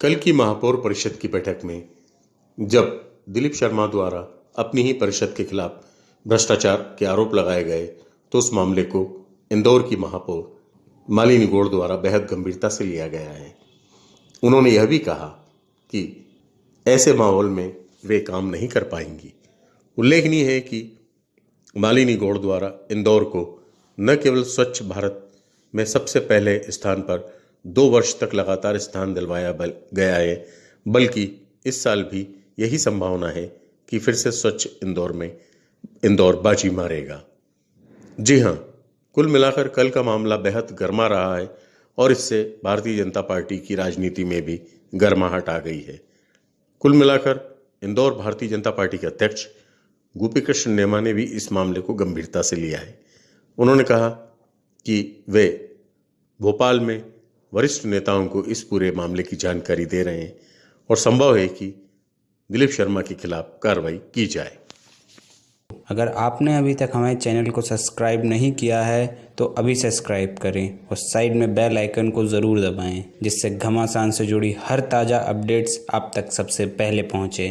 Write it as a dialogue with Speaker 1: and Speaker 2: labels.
Speaker 1: कल की महापौर परिषद की बैठक में जब दिलीप शर्मा द्वारा अपनी ही परिषद के खिलाफ भ्रष्टाचार के आरोप लगाए गए तो उस मामले को इंदौर की महापौर मालिनी गौड़ द्वारा बेहद गंभीरता से लिया गया है। उन्होंने यह भी कहा कि ऐसे माहौल में वे काम नहीं कर पाएँगी। उल्लेखनीय है कि मालिनी गौड़ द्वारा इंदौर को न केवल स्वच्छ भारत में सबसे पहले स्थान पर दो वर्ष तक लगातार स्थान दिलवाया गया है। बल्कि इस साल भी यही संभावना है कि फिर से स्वच्छ इंदौर में, इंदौर बाजी मारेगा। जी हाँ कुल मिलाकर कल का मामला बेहद गर्मा रहा है और इससे भारतीय जनता पार्टी की राजनीति में भी गर्माहट आ गई है। कुल मिलाकर इंदौर भारतीय जनता पार्टी के अध्यक्ष गोपी कृष्ण नेमा ने भी इस मामले को गंभीरता से लिया है। उन्होंने कहा कि वे भोपाल में वरिष्ठ नेताओं को इस पूरे मामले की जानकारी दे रहे हैं और संभव है कि दिलीप शर्मा के खिलाफ कार्रवाई की जाए।
Speaker 2: अगर आपने अभी तक हमारे चैनल को सब्सक्राइब नहीं किया है तो अभी सब्सक्राइब करें और साइड में बेल आइकन को ज़रूर दबाएँ, जिससे घमासान से जुड़ी हर ताज़ा अपडेट्स आप तक सबसे पहले पहुँचे।